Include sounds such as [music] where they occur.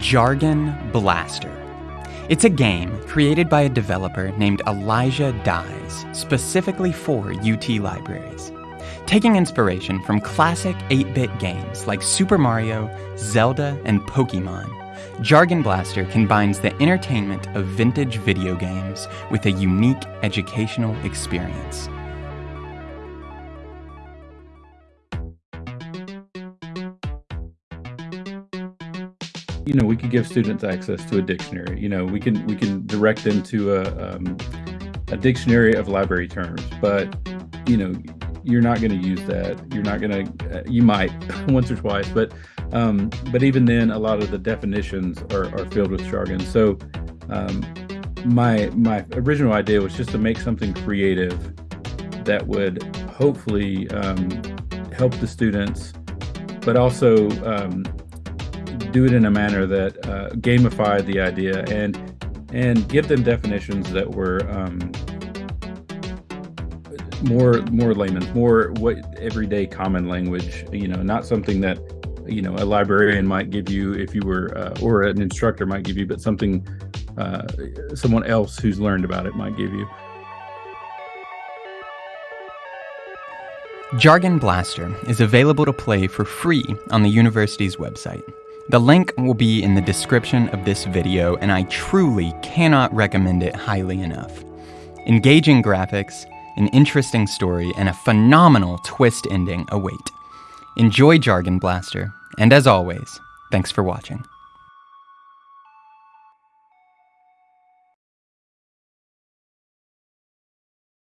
Jargon Blaster. It's a game created by a developer named Elijah Dyes, specifically for UT libraries. Taking inspiration from classic 8 bit games like Super Mario, Zelda, and Pokemon, Jargon Blaster combines the entertainment of vintage video games with a unique educational experience. You know, we could give students access to a dictionary. You know, we can we can direct them to a um, a dictionary of library terms, but you know, you're not going to use that. You're not going to. Uh, you might [laughs] once or twice, but um, but even then, a lot of the definitions are, are filled with jargon. So um, my my original idea was just to make something creative that would hopefully um, help the students, but also um, do it in a manner that uh, gamified the idea and and give them definitions that were um, more more layman, more what everyday common language. You know, not something that you know a librarian might give you if you were uh, or an instructor might give you, but something uh, someone else who's learned about it might give you. Jargon Blaster is available to play for free on the university's website. The link will be in the description of this video, and I truly cannot recommend it highly enough. Engaging graphics, an interesting story, and a phenomenal twist ending await. Enjoy Jargon Blaster, and as always, thanks for watching.